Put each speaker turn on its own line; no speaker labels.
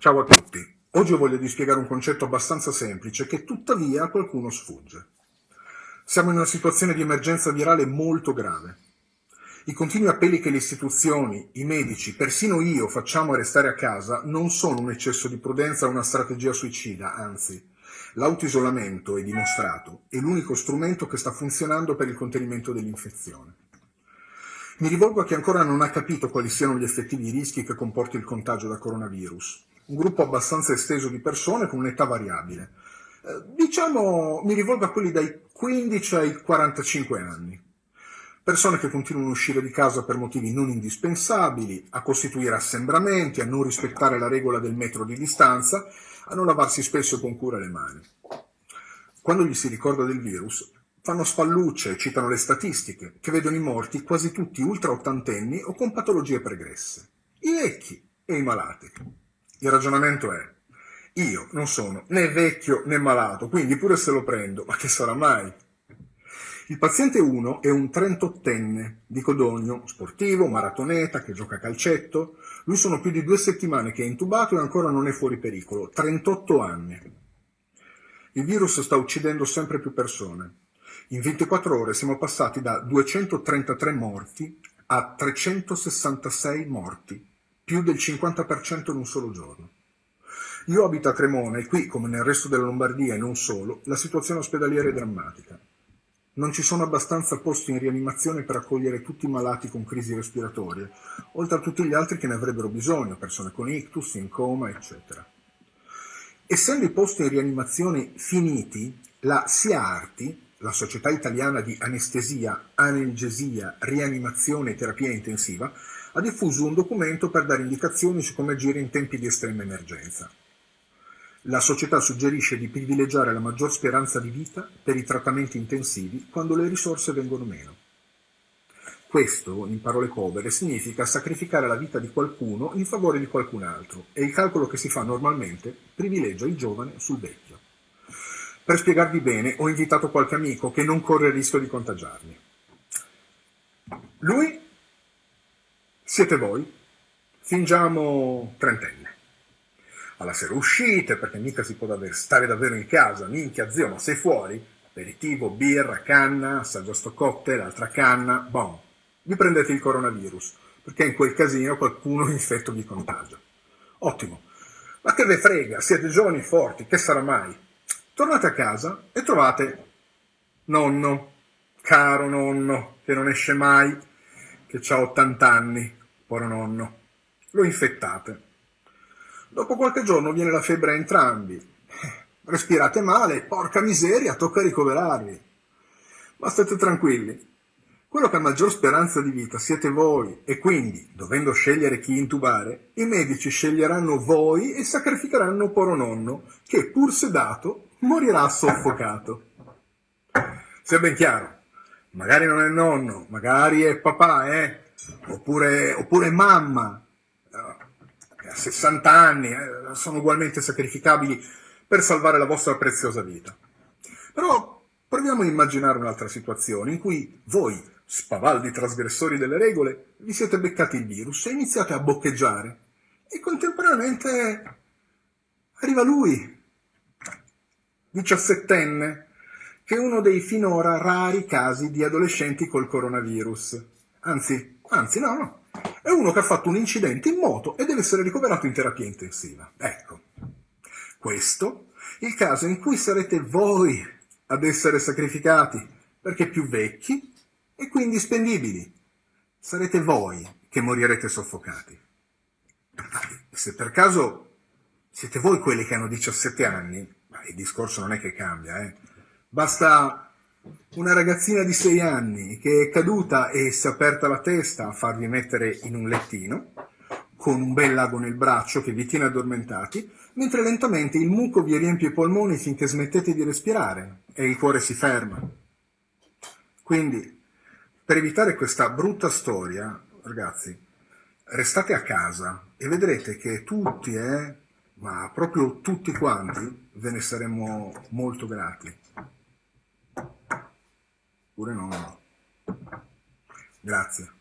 Ciao a tutti. Oggi voglio di spiegare un concetto abbastanza semplice che tuttavia a qualcuno sfugge. Siamo in una situazione di emergenza virale molto grave. I continui appelli che le istituzioni, i medici, persino io facciamo a restare a casa non sono un eccesso di prudenza o una strategia suicida, anzi, l'autoisolamento è dimostrato, è l'unico strumento che sta funzionando per il contenimento dell'infezione. Mi rivolgo a chi ancora non ha capito quali siano gli effettivi rischi che comporta il contagio da coronavirus. Un gruppo abbastanza esteso di persone con un'età variabile. Eh, diciamo, mi rivolgo a quelli dai 15 ai 45 anni. Persone che continuano a uscire di casa per motivi non indispensabili, a costituire assembramenti, a non rispettare la regola del metro di distanza, a non lavarsi spesso con cura le mani. Quando gli si ricorda del virus, Fanno spallucce, citano le statistiche, che vedono i morti quasi tutti ultra ottantenni o con patologie pregresse. I vecchi e i malati. Il ragionamento è, io non sono né vecchio né malato, quindi pure se lo prendo, ma che sarà mai? Il paziente 1 è un 38enne di Codogno, sportivo, maratoneta, che gioca a calcetto. Lui sono più di due settimane che è intubato e ancora non è fuori pericolo, 38 anni. Il virus sta uccidendo sempre più persone. In 24 ore siamo passati da 233 morti a 366 morti, più del 50% in un solo giorno. Io abito a Cremona e qui, come nel resto della Lombardia e non solo, la situazione ospedaliera è drammatica. Non ci sono abbastanza posti in rianimazione per accogliere tutti i malati con crisi respiratorie, oltre a tutti gli altri che ne avrebbero bisogno, persone con ictus, in coma, eccetera. Essendo i posti in rianimazione finiti, la SIARTI, la Società Italiana di Anestesia, Analgesia, Rianimazione e Terapia Intensiva, ha diffuso un documento per dare indicazioni su come agire in tempi di estrema emergenza. La società suggerisce di privilegiare la maggior speranza di vita per i trattamenti intensivi quando le risorse vengono meno. Questo, in parole povere, significa sacrificare la vita di qualcuno in favore di qualcun altro e il calcolo che si fa normalmente privilegia il giovane sul vecchio. Per spiegarvi bene, ho invitato qualche amico che non corre il rischio di contagiarmi. Lui siete voi, fingiamo trentenne. Alla sera uscite, perché mica si può davvero stare davvero in casa, minchia zio, ma sei fuori? Aperitivo, birra, canna, assaggio sto cocktail, altra canna, bon. Vi prendete il coronavirus, perché in quel casino qualcuno infetto vi contagia. Ottimo. Ma che ve frega, siete giovani forti, che sarà mai? Tornate a casa e trovate nonno, caro nonno, che non esce mai, che ha 80 anni, povero nonno. Lo infettate. Dopo qualche giorno viene la febbre a entrambi. Respirate male, porca miseria, tocca ricoverarvi. Ma state tranquilli. Quello che ha maggior speranza di vita siete voi e quindi, dovendo scegliere chi intubare, i medici sceglieranno voi e sacrificheranno poro nonno, che pur sedato morirà soffocato. Sia ben chiaro, magari non è nonno, magari è papà, eh? Oppure, oppure mamma, che ha 60 anni, eh? sono ugualmente sacrificabili per salvare la vostra preziosa vita. Però proviamo a immaginare un'altra situazione in cui voi, spavaldi trasgressori delle regole, vi siete beccati il virus e iniziate a boccheggiare e contemporaneamente arriva lui, diciassettenne, che è uno dei finora rari casi di adolescenti col coronavirus. Anzi, anzi no, no, è uno che ha fatto un incidente in moto e deve essere ricoverato in terapia intensiva. Ecco, questo è il caso in cui sarete voi ad essere sacrificati, perché più vecchi e quindi spendibili. Sarete voi che morirete soffocati. Se per caso siete voi quelli che hanno 17 anni, il discorso non è che cambia, eh. Basta una ragazzina di 6 anni che è caduta e si è aperta la testa a farvi mettere in un lettino, con un bel lago nel braccio che vi tiene addormentati, mentre lentamente il muco vi riempie i polmoni finché smettete di respirare e il cuore si ferma. Quindi, per evitare questa brutta storia, ragazzi, restate a casa e vedrete che tutti, eh, ma proprio tutti quanti ve ne saremmo molto grati. Pure no. Grazie.